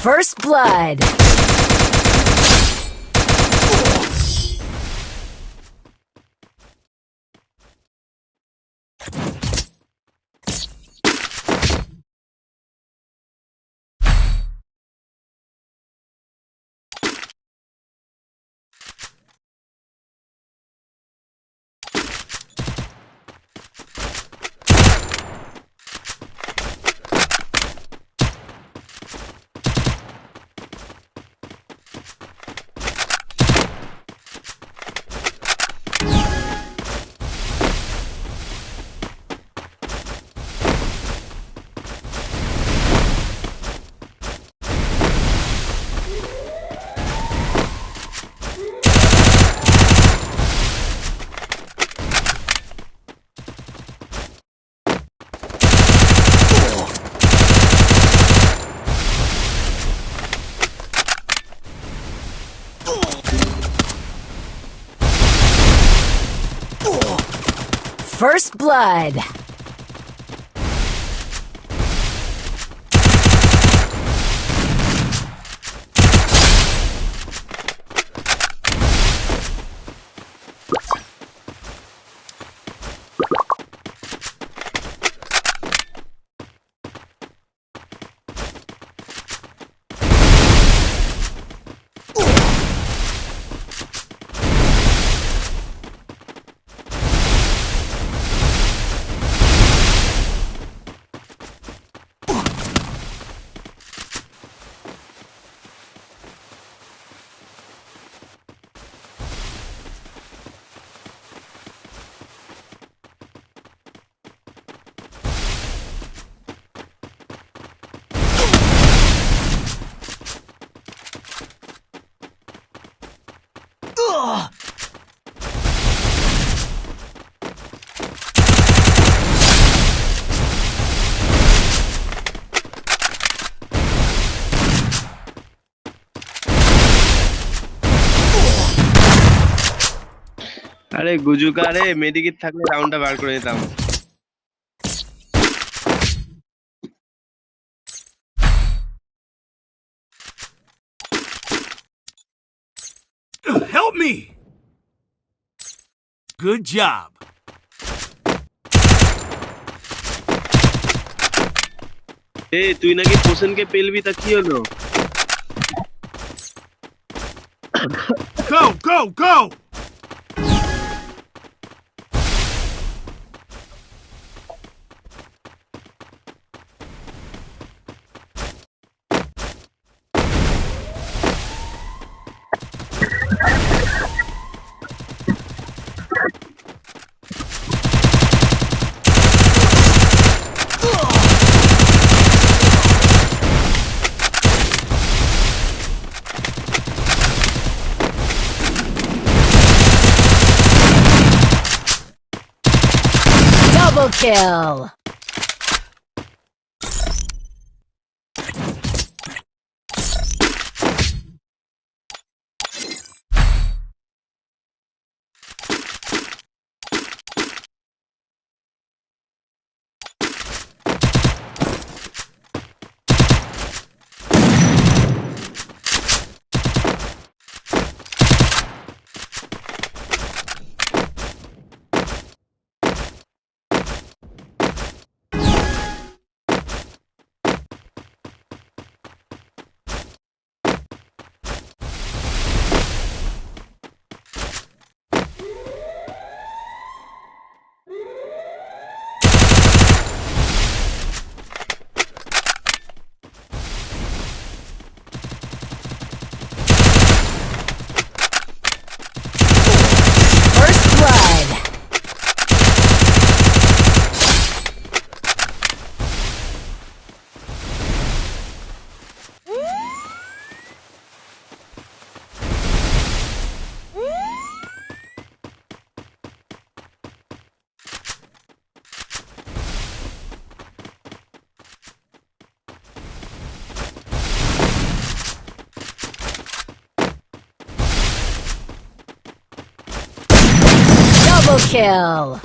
First blood. First blood. আরে গুজুকা রে medikit থাকলে রাউন্ডটা বার করে নিতাম Help me! Good job. এ তুই নাকি পোষণকে পেলবি তা কি হলো Go, go, go! Kill. First blood. Double kill.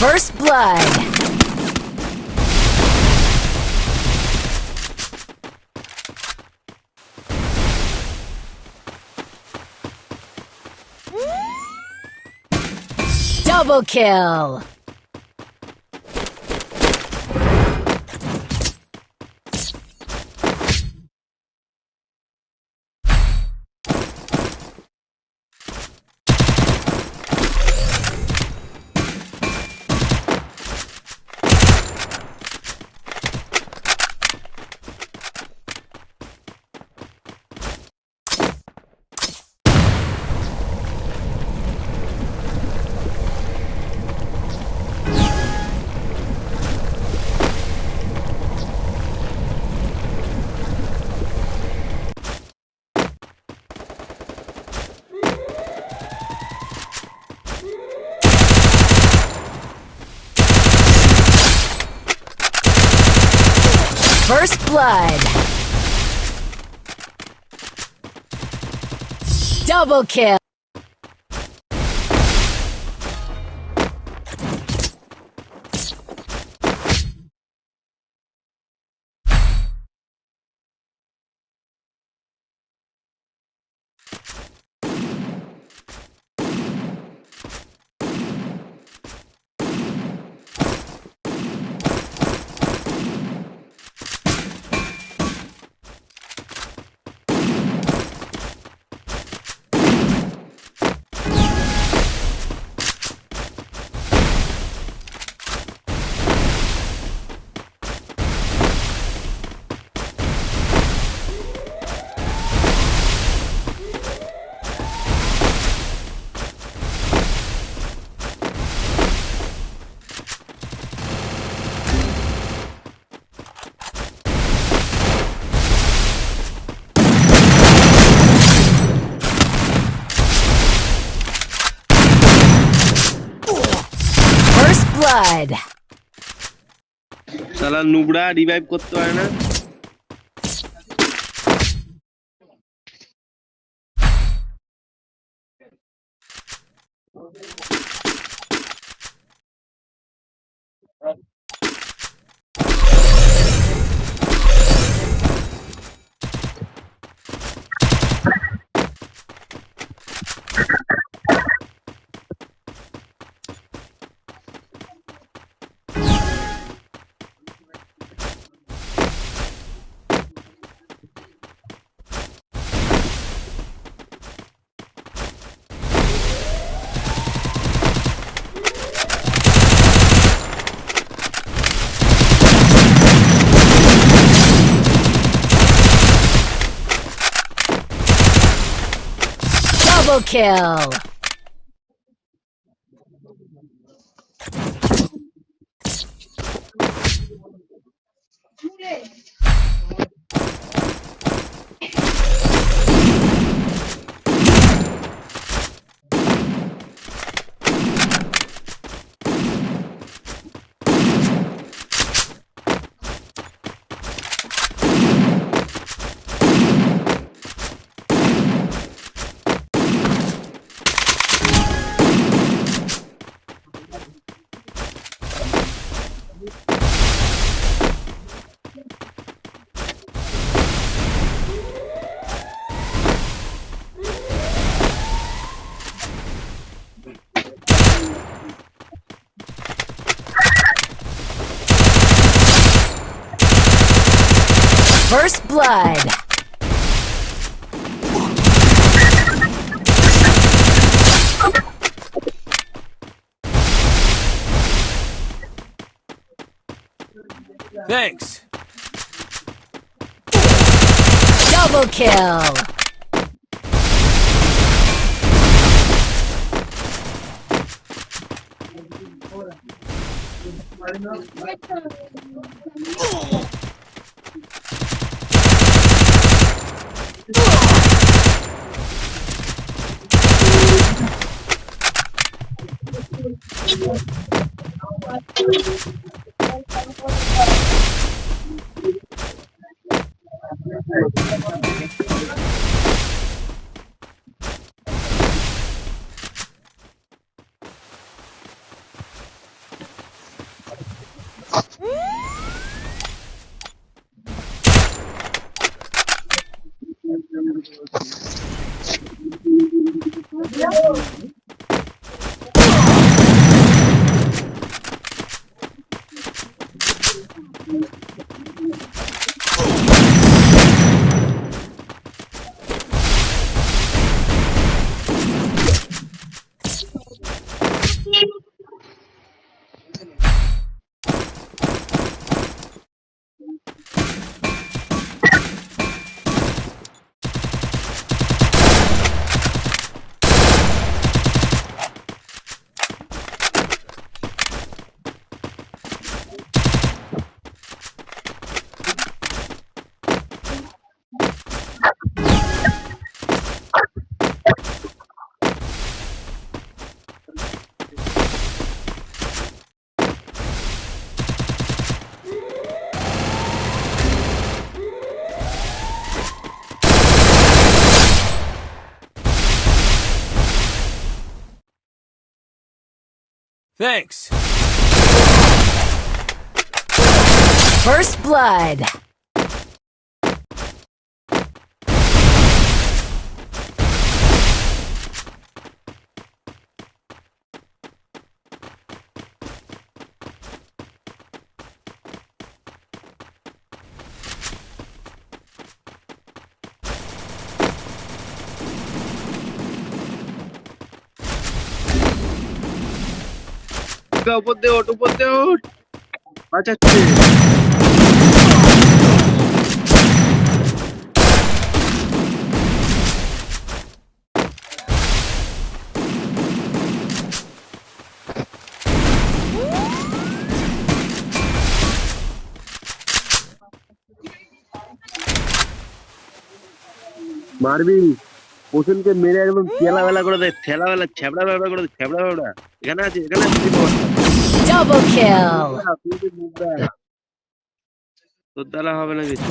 First blood. Double kill. First blood. Double kill. blood. শালা নুবড়া রিভাইভ করতে পারে না Double kill. First blood. Thanks. Double kill. Yeah. Thanks. First blood. গা, উপর দিয়ে ওঠ উপর দিয়ে ওঠ। বাঁচাচ্ছে। মারবি। পশুনকে মেরে একদম তেলা বেলা করে দেয় ঠেলা বেলা ছ্যাবড়া বেলা করে দেয় ছ্যাবড়া বেলা এখানে আছে এখানে। Double kill. তোর দ্বারা হবে না কিছু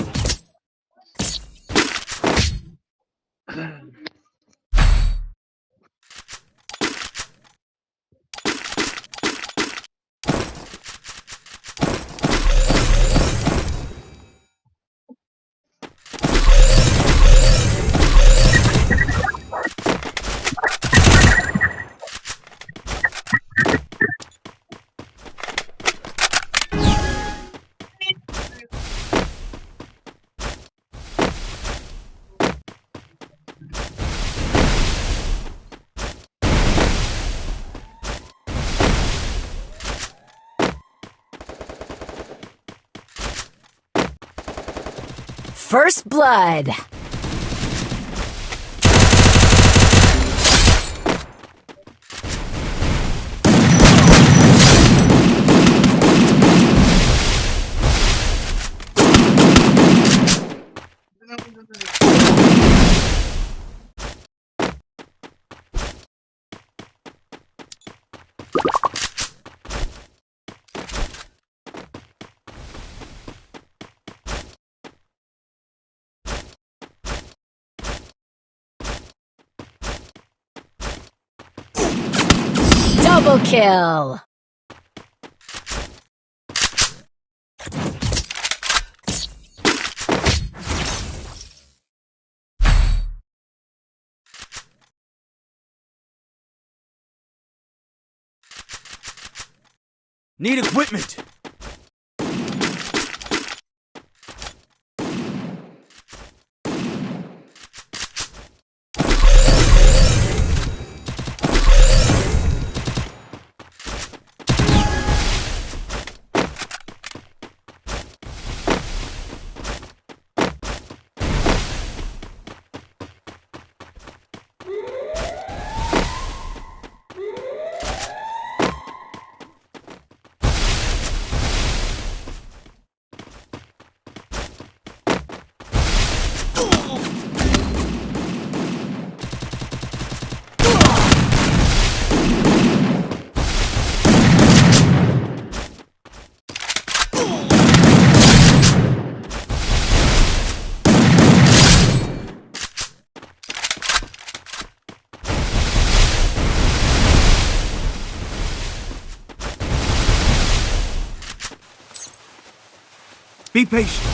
First blood. Double kill. Need equipment. Be patient.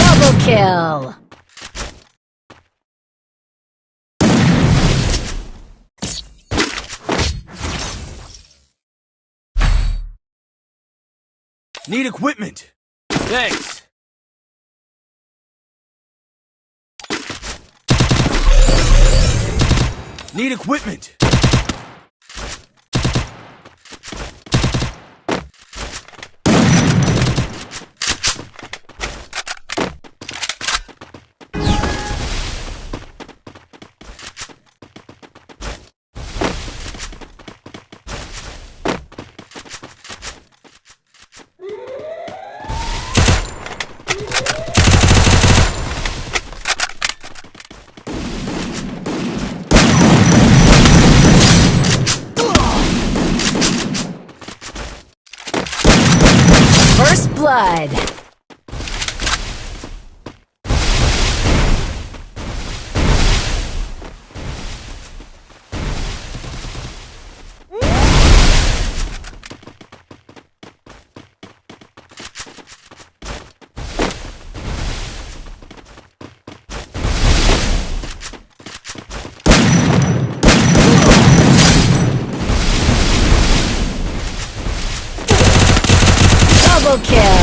Double kill. Need equipment. Thanks. Need equipment. blood. Kill.